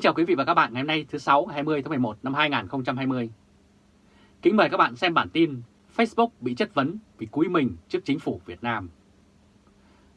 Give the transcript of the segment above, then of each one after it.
Kính chào quý vị và các bạn ngày hôm nay, thứ 6 20 tháng 11 năm 2020. Kính mời các bạn xem bản tin Facebook bị chất vấn vì cúi mình trước chính phủ Việt Nam.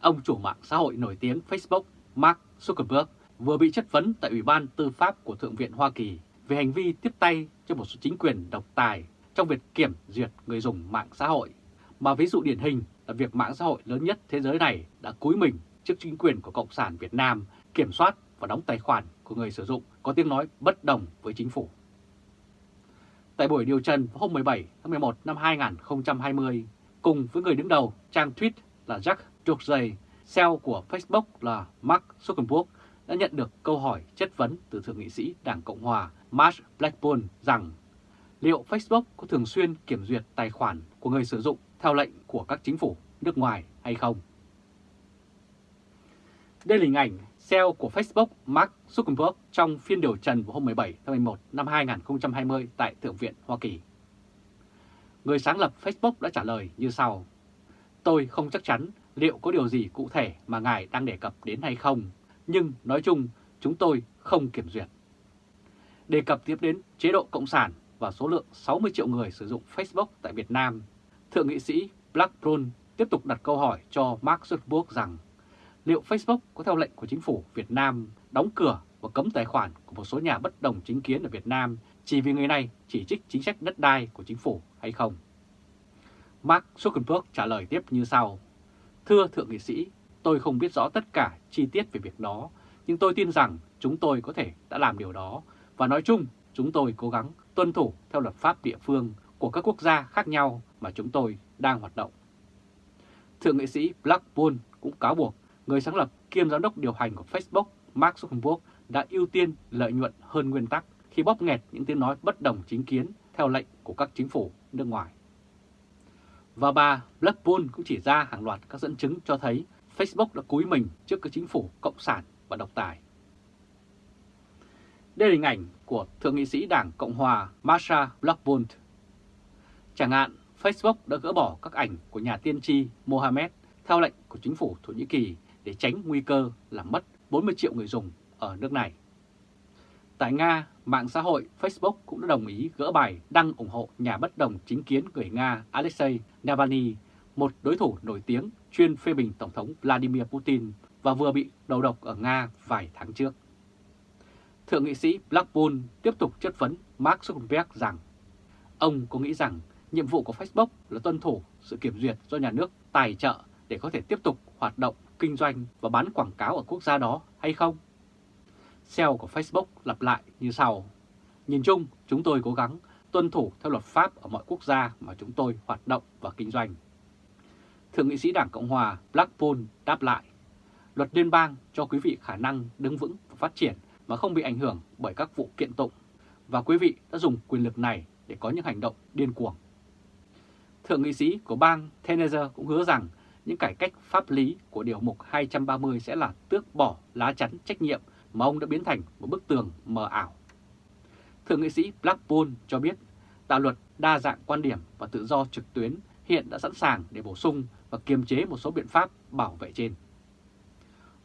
Ông chủ mạng xã hội nổi tiếng Facebook, Mark Zuckerberg, vừa bị chất vấn tại Ủy ban Tư pháp của Thượng viện Hoa Kỳ về hành vi tiếp tay cho một số chính quyền độc tài trong việc kiểm duyệt người dùng mạng xã hội. Mà ví dụ điển hình là việc mạng xã hội lớn nhất thế giới này đã cúi mình trước chính quyền của Cộng sản Việt Nam kiểm soát và đóng tài khoản của người sử dụng có tiếng nói bất đồng với chính phủ. Tại buổi điều trần hôm 17 tháng 11 năm 2020, cùng với người đứng đầu trang tweet là Jack Dorsey, CEO của Facebook là Mark Zuckerberg đã nhận được câu hỏi chất vấn từ Thượng nghị sĩ Đảng Cộng Hòa Mark Blackburn rằng liệu Facebook có thường xuyên kiểm duyệt tài khoản của người sử dụng theo lệnh của các chính phủ nước ngoài hay không? Đây là hình ảnh CEO của Facebook Mark Zuckerberg trong phiên điều trần vào hôm 17 tháng 11 năm 2020 tại Thượng viện Hoa Kỳ. Người sáng lập Facebook đã trả lời như sau. Tôi không chắc chắn liệu có điều gì cụ thể mà ngài đang đề cập đến hay không, nhưng nói chung chúng tôi không kiểm duyệt. Đề cập tiếp đến chế độ Cộng sản và số lượng 60 triệu người sử dụng Facebook tại Việt Nam, Thượng nghị sĩ Blackburn tiếp tục đặt câu hỏi cho Mark Zuckerberg rằng liệu Facebook có theo lệnh của chính phủ Việt Nam đóng cửa và cấm tài khoản của một số nhà bất đồng chính kiến ở Việt Nam chỉ vì người này chỉ trích chính sách đất đai của chính phủ hay không? Mark Zuckerberg trả lời tiếp như sau. Thưa Thượng nghị sĩ, tôi không biết rõ tất cả chi tiết về việc đó, nhưng tôi tin rằng chúng tôi có thể đã làm điều đó và nói chung chúng tôi cố gắng tuân thủ theo luật pháp địa phương của các quốc gia khác nhau mà chúng tôi đang hoạt động. Thượng nghị sĩ Blackburn cũng cáo buộc người sáng lập kiêm giám đốc điều hành của Facebook Mark Zuckerberg đã ưu tiên lợi nhuận hơn nguyên tắc khi bóp nghẹt những tiếng nói bất đồng chính kiến theo lệnh của các chính phủ nước ngoài. Và bà Blackburn cũng chỉ ra hàng loạt các dẫn chứng cho thấy Facebook đã cúi mình trước các chính phủ cộng sản và độc tài. Đây là hình ảnh của Thượng nghị sĩ Đảng Cộng Hòa Marsha Blackburn. Chẳng hạn, Facebook đã gỡ bỏ các ảnh của nhà tiên tri Mohammed theo lệnh của chính phủ Thổ Nhĩ Kỳ để tránh nguy cơ làm mất 40 triệu người dùng ở nước này. Tại Nga, mạng xã hội Facebook cũng đã đồng ý gỡ bài đăng ủng hộ nhà bất đồng chính kiến người Nga Alexei Navalny, một đối thủ nổi tiếng chuyên phê bình Tổng thống Vladimir Putin và vừa bị đầu độc ở Nga vài tháng trước. Thượng nghị sĩ Blackburn tiếp tục chất vấn Mark Zuckerberg rằng ông có nghĩ rằng nhiệm vụ của Facebook là tuân thủ sự kiểm duyệt do nhà nước tài trợ để có thể tiếp tục hoạt động kinh doanh và bán quảng cáo ở quốc gia đó hay không? CEO của Facebook lặp lại như sau. Nhìn chung, chúng tôi cố gắng tuân thủ theo luật pháp ở mọi quốc gia mà chúng tôi hoạt động và kinh doanh. Thượng nghị sĩ Đảng Cộng Hòa Blackpool đáp lại, luật liên bang cho quý vị khả năng đứng vững và phát triển mà không bị ảnh hưởng bởi các vụ kiện tụng, và quý vị đã dùng quyền lực này để có những hành động điên cuồng. Thượng nghị sĩ của bang Tennessee cũng hứa rằng những cải cách pháp lý của Điều mục 230 sẽ là tước bỏ lá chắn trách nhiệm mà ông đã biến thành một bức tường mờ ảo. Thượng nghị sĩ Blackpool cho biết đạo luật đa dạng quan điểm và tự do trực tuyến hiện đã sẵn sàng để bổ sung và kiềm chế một số biện pháp bảo vệ trên.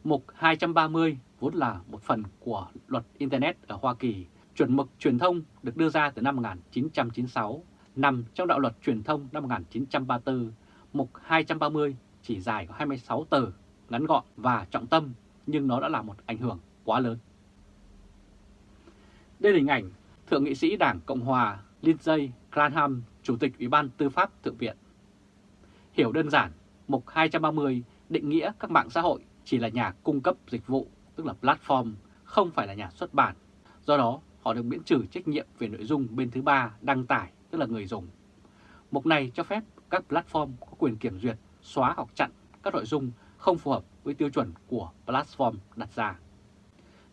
Mục 230 vốn là một phần của luật Internet ở Hoa Kỳ, chuẩn mực truyền thông được đưa ra từ năm 1996, nằm trong đạo luật truyền thông năm 1934, mục 230 chỉ dài có 26 từ, ngắn gọn và trọng tâm, nhưng nó đã là một ảnh hưởng quá lớn. Đây là hình ảnh Thượng nghị sĩ Đảng Cộng Hòa Lindsey Graham, Chủ tịch Ủy ban Tư pháp Thượng viện. Hiểu đơn giản, mục 230 định nghĩa các mạng xã hội chỉ là nhà cung cấp dịch vụ, tức là platform, không phải là nhà xuất bản. Do đó, họ được miễn trừ trách nhiệm về nội dung bên thứ ba đăng tải, tức là người dùng. Mục này cho phép các platform có quyền kiểm duyệt, xóa hoặc chặn các nội dung không phù hợp với tiêu chuẩn của platform đặt ra.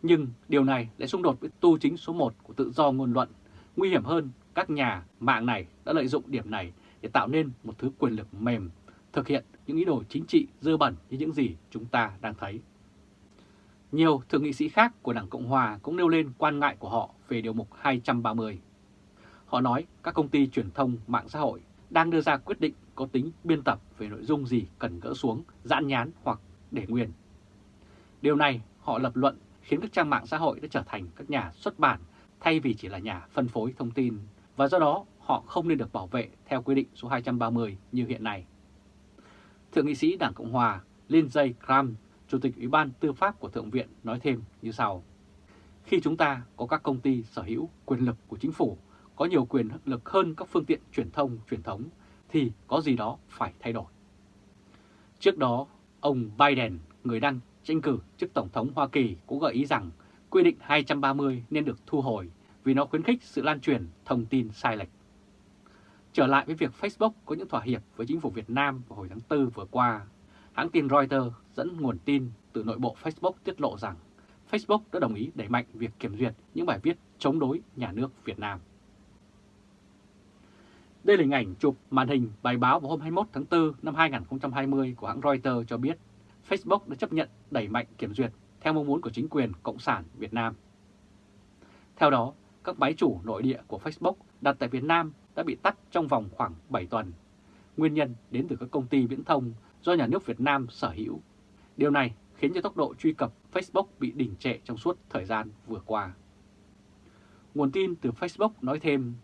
Nhưng điều này lại xung đột với tu chính số 1 của tự do ngôn luận. Nguy hiểm hơn, các nhà mạng này đã lợi dụng điểm này để tạo nên một thứ quyền lực mềm, thực hiện những ý đồ chính trị dơ bẩn như những gì chúng ta đang thấy. Nhiều thượng nghị sĩ khác của Đảng Cộng Hòa cũng nêu lên quan ngại của họ về điều mục 230. Họ nói các công ty truyền thông mạng xã hội đang đưa ra quyết định có tính biên tập về nội dung gì cần gỡ xuống, giãn nhán hoặc để nguyên. Điều này họ lập luận khiến các trang mạng xã hội đã trở thành các nhà xuất bản thay vì chỉ là nhà phân phối thông tin, và do đó họ không nên được bảo vệ theo quy định số 230 như hiện nay. Thượng nghị sĩ Đảng Cộng Hòa Lindsey Graham, Chủ tịch Ủy ban Tư pháp của Thượng viện nói thêm như sau. Khi chúng ta có các công ty sở hữu quyền lực của chính phủ, có nhiều quyền lực hơn các phương tiện truyền thông truyền thống, thì có gì đó phải thay đổi. Trước đó, ông Biden, người đang tranh cử chức Tổng thống Hoa Kỳ cũng gợi ý rằng quy định 230 nên được thu hồi vì nó khuyến khích sự lan truyền thông tin sai lệch. Trở lại với việc Facebook có những thỏa hiệp với chính phủ Việt Nam vào hồi tháng 4 vừa qua, hãng tin Reuters dẫn nguồn tin từ nội bộ Facebook tiết lộ rằng Facebook đã đồng ý đẩy mạnh việc kiểm duyệt những bài viết chống đối nhà nước Việt Nam. Đây là hình ảnh chụp màn hình bài báo vào hôm 21 tháng 4 năm 2020 của hãng Reuters cho biết Facebook đã chấp nhận đẩy mạnh kiểm duyệt theo mong muốn của chính quyền Cộng sản Việt Nam. Theo đó, các máy chủ nội địa của Facebook đặt tại Việt Nam đã bị tắt trong vòng khoảng 7 tuần. Nguyên nhân đến từ các công ty viễn thông do nhà nước Việt Nam sở hữu. Điều này khiến cho tốc độ truy cập Facebook bị đình trệ trong suốt thời gian vừa qua. Nguồn tin từ Facebook nói thêm,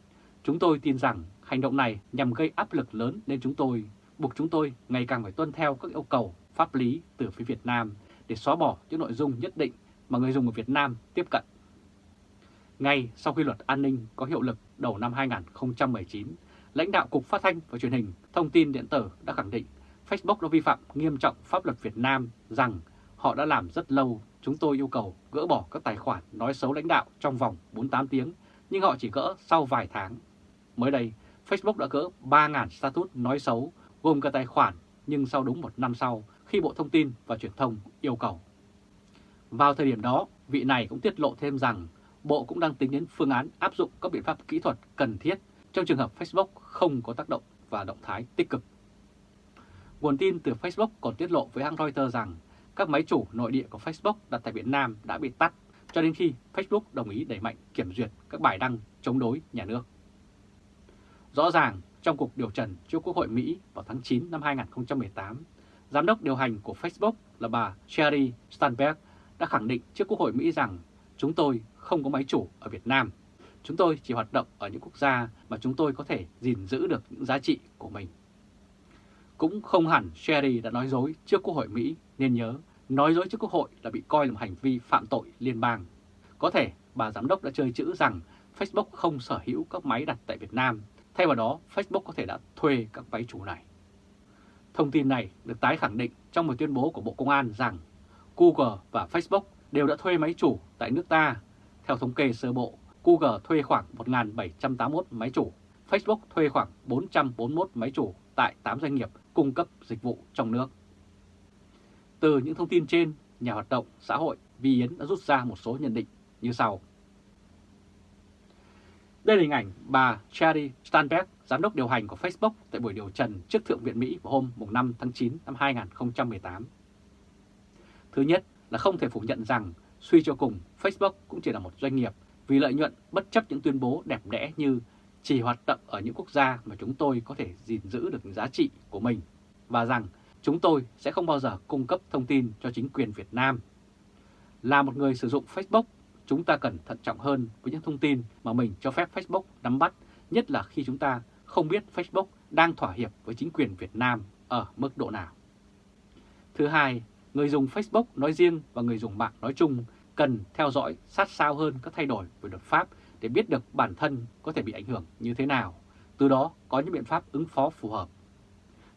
chúng tôi tin rằng hành động này nhằm gây áp lực lớn lên chúng tôi, buộc chúng tôi ngày càng phải tuân theo các yêu cầu pháp lý từ phía Việt Nam để xóa bỏ những nội dung nhất định mà người dùng ở Việt Nam tiếp cận. Ngay sau khi luật an ninh có hiệu lực đầu năm 2019, lãnh đạo Cục Phát thanh và Truyền hình Thông tin Điện tử đã khẳng định Facebook đã vi phạm nghiêm trọng pháp luật Việt Nam rằng họ đã làm rất lâu, chúng tôi yêu cầu gỡ bỏ các tài khoản nói xấu lãnh đạo trong vòng 48 tiếng, nhưng họ chỉ gỡ sau vài tháng. Mới đây, Facebook đã gỡ 3.000 status nói xấu gồm cả tài khoản, nhưng sau đúng một năm sau, khi Bộ Thông tin và Truyền thông yêu cầu. Vào thời điểm đó, vị này cũng tiết lộ thêm rằng Bộ cũng đang tính đến phương án áp dụng các biện pháp kỹ thuật cần thiết trong trường hợp Facebook không có tác động và động thái tích cực. Nguồn tin từ Facebook còn tiết lộ với hãng Reuters rằng các máy chủ nội địa của Facebook đặt tại Việt Nam đã bị tắt cho đến khi Facebook đồng ý đẩy mạnh kiểm duyệt các bài đăng chống đối nhà nước. Rõ ràng, trong cuộc điều trần trước Quốc hội Mỹ vào tháng 9 năm 2018, giám đốc điều hành của Facebook là bà Sherry Stanberg đã khẳng định trước Quốc hội Mỹ rằng chúng tôi không có máy chủ ở Việt Nam. Chúng tôi chỉ hoạt động ở những quốc gia mà chúng tôi có thể gìn giữ được những giá trị của mình. Cũng không hẳn Sherry đã nói dối trước Quốc hội Mỹ, nên nhớ nói dối trước Quốc hội là bị coi là một hành vi phạm tội liên bang. Có thể bà giám đốc đã chơi chữ rằng Facebook không sở hữu các máy đặt tại Việt Nam, thay vào đó Facebook có thể đã thuê các máy chủ này. Thông tin này được tái khẳng định trong một tuyên bố của Bộ Công an rằng Google và Facebook đều đã thuê máy chủ tại nước ta. Theo thống kê sơ bộ, Google thuê khoảng 1.781 máy chủ, Facebook thuê khoảng 441 máy chủ tại 8 doanh nghiệp cung cấp dịch vụ trong nước. Từ những thông tin trên, nhà hoạt động xã hội Vi Yến đã rút ra một số nhận định như sau. Đây là hình ảnh bà Charlie Stanberg, giám đốc điều hành của Facebook tại buổi điều trần trước Thượng viện Mỹ vào hôm 5 tháng 9 năm 2018. Thứ nhất là không thể phủ nhận rằng suy cho cùng Facebook cũng chỉ là một doanh nghiệp vì lợi nhuận bất chấp những tuyên bố đẹp đẽ như chỉ hoạt động ở những quốc gia mà chúng tôi có thể gìn giữ được giá trị của mình và rằng chúng tôi sẽ không bao giờ cung cấp thông tin cho chính quyền Việt Nam. Là một người sử dụng Facebook, chúng ta cần thận trọng hơn với những thông tin mà mình cho phép Facebook nắm bắt, nhất là khi chúng ta không biết Facebook đang thỏa hiệp với chính quyền Việt Nam ở mức độ nào. Thứ hai, người dùng Facebook nói riêng và người dùng mạng nói chung cần theo dõi sát sao hơn các thay đổi về luật pháp để biết được bản thân có thể bị ảnh hưởng như thế nào, từ đó có những biện pháp ứng phó phù hợp.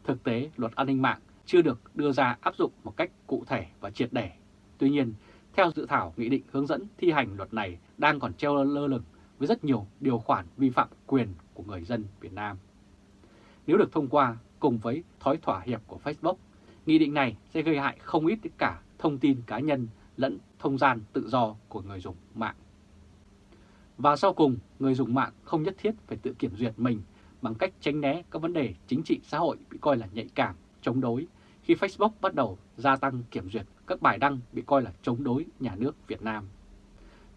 Thực tế, luật an ninh mạng chưa được đưa ra áp dụng một cách cụ thể và triệt để. Tuy nhiên, theo dự thảo nghị định hướng dẫn thi hành luật này đang còn treo lơ lửng với rất nhiều điều khoản vi phạm quyền của người dân Việt Nam. Nếu được thông qua cùng với thói thỏa hiệp của Facebook, nghị định này sẽ gây hại không ít tất cả thông tin cá nhân lẫn thông gian tự do của người dùng mạng. Và sau cùng, người dùng mạng không nhất thiết phải tự kiểm duyệt mình bằng cách tránh né các vấn đề chính trị xã hội bị coi là nhạy cảm, chống đối khi Facebook bắt đầu gia tăng kiểm duyệt các bài đăng bị coi là chống đối nhà nước Việt Nam.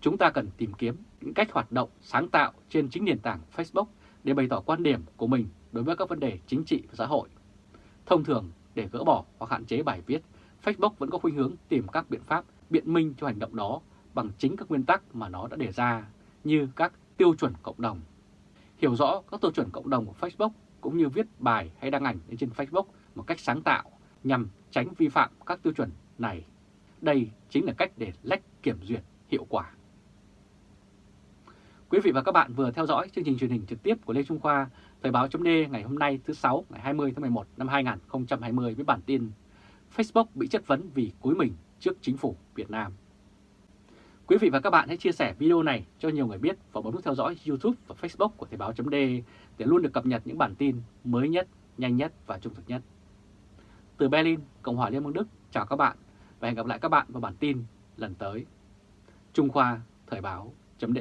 Chúng ta cần tìm kiếm những cách hoạt động sáng tạo trên chính nền tảng Facebook để bày tỏ quan điểm của mình đối với các vấn đề chính trị và xã hội. Thông thường, để gỡ bỏ hoặc hạn chế bài viết, Facebook vẫn có khuynh hướng tìm các biện pháp biện minh cho hành động đó bằng chính các nguyên tắc mà nó đã đề ra như các tiêu chuẩn cộng đồng. Hiểu rõ các tiêu chuẩn cộng đồng của Facebook cũng như viết bài hay đăng ảnh lên trên Facebook một cách sáng tạo nhằm tránh vi phạm các tiêu chuẩn này. Đây chính là cách để lách kiểm duyệt hiệu quả. Quý vị và các bạn vừa theo dõi chương trình truyền hình trực tiếp của Lê Trung Khoa, Thời báo chấm ngày hôm nay thứ 6 ngày 20 tháng 11 năm 2020 với bản tin Facebook bị chất vấn vì cúi mình trước chính phủ Việt Nam. Quý vị và các bạn hãy chia sẻ video này cho nhiều người biết và bấm nút theo dõi YouTube và Facebook của Thời báo chấm để luôn được cập nhật những bản tin mới nhất, nhanh nhất và trung thực nhất. Từ Berlin, Cộng hòa Liên bang Đức, chào các bạn và hẹn gặp lại các bạn vào bản tin lần tới. Trung Khoa Thời báo chấm